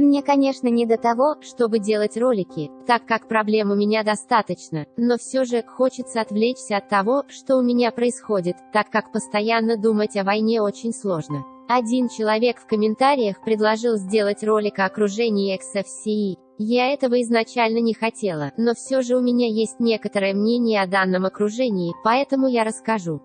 Мне, конечно, не до того, чтобы делать ролики, так как проблем у меня достаточно, но все же хочется отвлечься от того, что у меня происходит, так как постоянно думать о войне очень сложно. Один человек в комментариях предложил сделать ролик о окружении XFCE. Я этого изначально не хотела, но все же у меня есть некоторое мнение о данном окружении, поэтому я расскажу.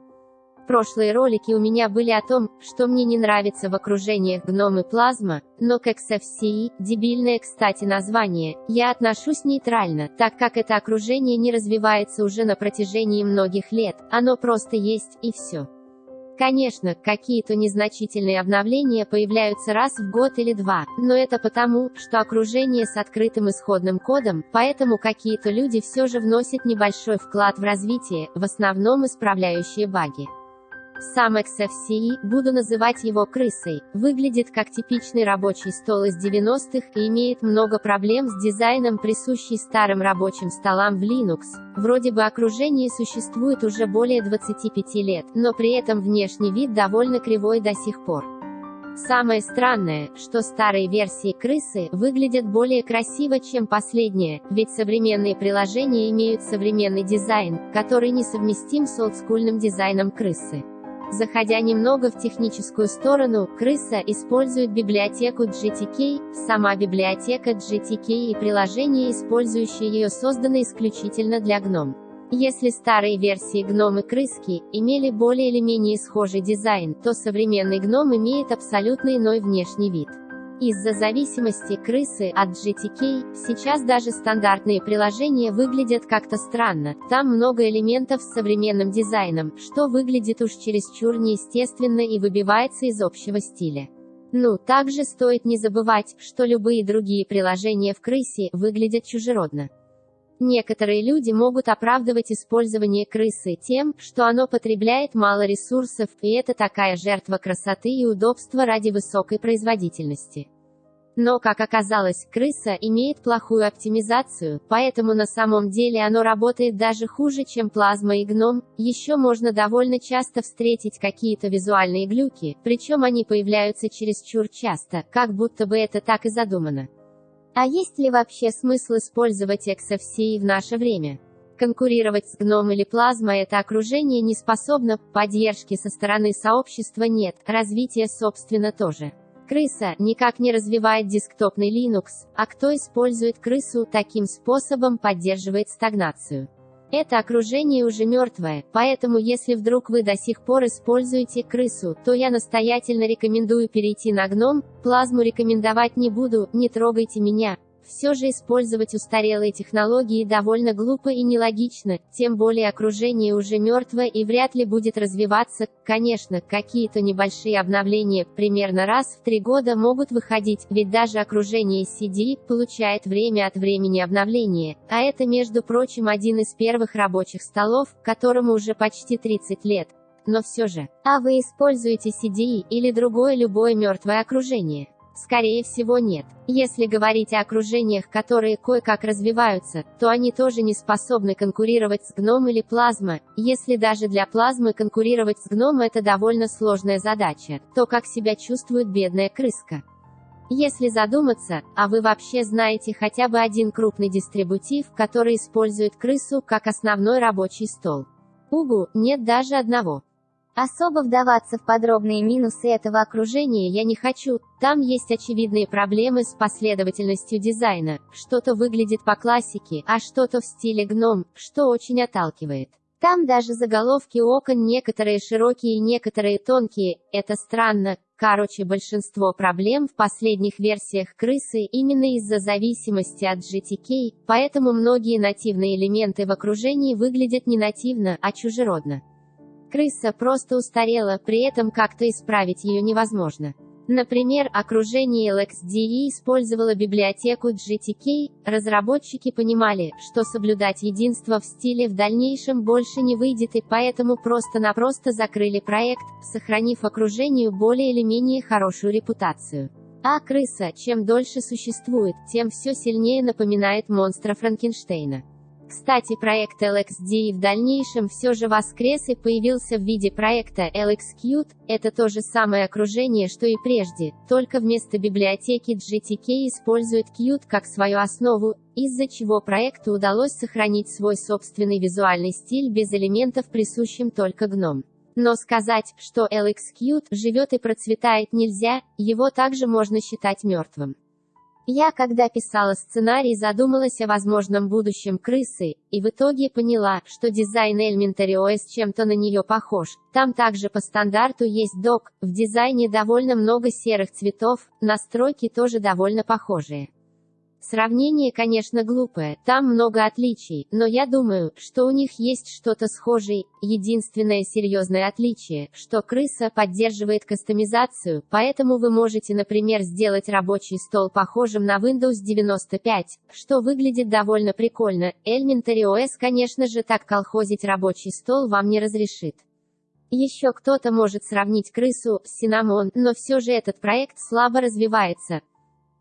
Прошлые ролики у меня были о том, что мне не нравится в окружениях гном и плазма, но к XFCE, дебильное кстати название, я отношусь нейтрально, так как это окружение не развивается уже на протяжении многих лет, оно просто есть, и все. Конечно, какие-то незначительные обновления появляются раз в год или два, но это потому, что окружение с открытым исходным кодом, поэтому какие-то люди все же вносят небольшой вклад в развитие, в основном исправляющие баги. Сам XFCE, буду называть его крысой, выглядит как типичный рабочий стол из 90-х и имеет много проблем с дизайном, присущий старым рабочим столам в Linux. Вроде бы окружение существует уже более 25 лет, но при этом внешний вид довольно кривой до сих пор. Самое странное, что старые версии крысы выглядят более красиво, чем последние, ведь современные приложения имеют современный дизайн, который несовместим с олдскульным дизайном крысы. Заходя немного в техническую сторону, крыса использует библиотеку GTK, сама библиотека GTK и приложения, использующие ее, созданы исключительно для GNOME. Если старые версии GNOME и крыски имели более или менее схожий дизайн, то современный GNOME имеет абсолютно иной внешний вид. Из-за зависимости крысы от GTK, сейчас даже стандартные приложения выглядят как-то странно, там много элементов с современным дизайном, что выглядит уж чересчур неестественно и выбивается из общего стиля. Ну, также стоит не забывать, что любые другие приложения в крысе выглядят чужеродно. Некоторые люди могут оправдывать использование крысы тем, что оно потребляет мало ресурсов, и это такая жертва красоты и удобства ради высокой производительности. Но, как оказалось, крыса имеет плохую оптимизацию, поэтому на самом деле оно работает даже хуже, чем плазма и гном. Еще можно довольно часто встретить какие-то визуальные глюки, причем они появляются чересчур часто, как будто бы это так и задумано. А есть ли вообще смысл использовать XFCE в наше время? Конкурировать с гном или плазма это окружение не способно, поддержки со стороны сообщества нет, развития собственно тоже. Крыса никак не развивает десктопный Linux, а кто использует крысу таким способом поддерживает стагнацию. Это окружение уже мертвое, поэтому если вдруг вы до сих пор используете крысу, то я настоятельно рекомендую перейти на гном, плазму рекомендовать не буду, не трогайте меня. Все же использовать устарелые технологии довольно глупо и нелогично, тем более окружение уже мертвое и вряд ли будет развиваться. Конечно, какие-то небольшие обновления, примерно раз в три года могут выходить, ведь даже окружение CD получает время от времени обновления, а это, между прочим, один из первых рабочих столов, которому уже почти 30 лет. Но все же, а вы используете CDE или другое любое мертвое окружение? Скорее всего нет. Если говорить о окружениях, которые кое-как развиваются, то они тоже не способны конкурировать с гном или плазма. Если даже для плазмы конкурировать с гном это довольно сложная задача, то как себя чувствует бедная крыска? Если задуматься, а вы вообще знаете хотя бы один крупный дистрибутив, который использует крысу как основной рабочий стол? Угу, нет даже одного. Особо вдаваться в подробные минусы этого окружения я не хочу, там есть очевидные проблемы с последовательностью дизайна, что-то выглядит по классике, а что-то в стиле гном, что очень отталкивает. Там даже заголовки окон некоторые широкие некоторые тонкие, это странно. Короче, большинство проблем в последних версиях крысы именно из-за зависимости от GTK, поэтому многие нативные элементы в окружении выглядят не нативно, а чужеродно. Крыса просто устарела, при этом как-то исправить ее невозможно. Например, окружение LXDE использовало библиотеку GTK, разработчики понимали, что соблюдать единство в стиле в дальнейшем больше не выйдет и поэтому просто-напросто закрыли проект, сохранив окружению более или менее хорошую репутацию. А крыса, чем дольше существует, тем все сильнее напоминает монстра Франкенштейна. Кстати, проект LXD в дальнейшем все же воскрес и появился в виде проекта LXQt, это то же самое окружение, что и прежде, только вместо библиотеки GTK использует Qt как свою основу, из-за чего проекту удалось сохранить свой собственный визуальный стиль без элементов присущим только GNOME. Но сказать, что LXQt живет и процветает нельзя, его также можно считать мертвым. Я, когда писала сценарий, задумалась о возможном будущем крысы, и в итоге поняла, что дизайн Elementary OS чем-то на нее похож. Там также по стандарту есть док, в дизайне довольно много серых цветов, настройки тоже довольно похожие. Сравнение, конечно, глупое, там много отличий, но я думаю, что у них есть что-то схожее. Единственное серьезное отличие, что крыса поддерживает кастомизацию, поэтому вы можете, например, сделать рабочий стол похожим на Windows 95, что выглядит довольно прикольно. Elementary OS, конечно же, так колхозить рабочий стол вам не разрешит. Еще кто-то может сравнить крысу с Cinnamon, но все же этот проект слабо развивается.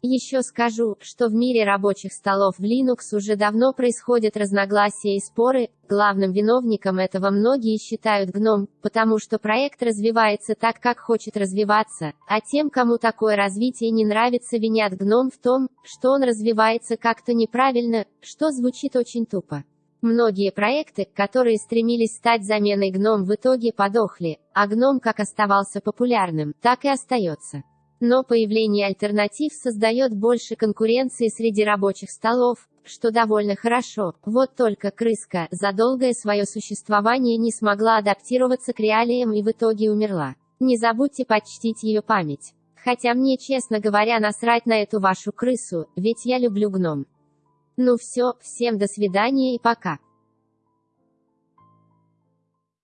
Еще скажу, что в мире рабочих столов в Linux уже давно происходят разногласия и споры, главным виновником этого многие считают GNOME, потому что проект развивается так, как хочет развиваться, а тем, кому такое развитие не нравится, винят GNOME в том, что он развивается как-то неправильно, что звучит очень тупо. Многие проекты, которые стремились стать заменой GNOME в итоге подохли, а GNOME как оставался популярным, так и остается. Но появление альтернатив создает больше конкуренции среди рабочих столов, что довольно хорошо. Вот только крыска за долгое свое существование не смогла адаптироваться к реалиям и в итоге умерла. Не забудьте почтить ее память. Хотя мне, честно говоря, насрать на эту вашу крысу, ведь я люблю гном. Ну все, всем до свидания и пока.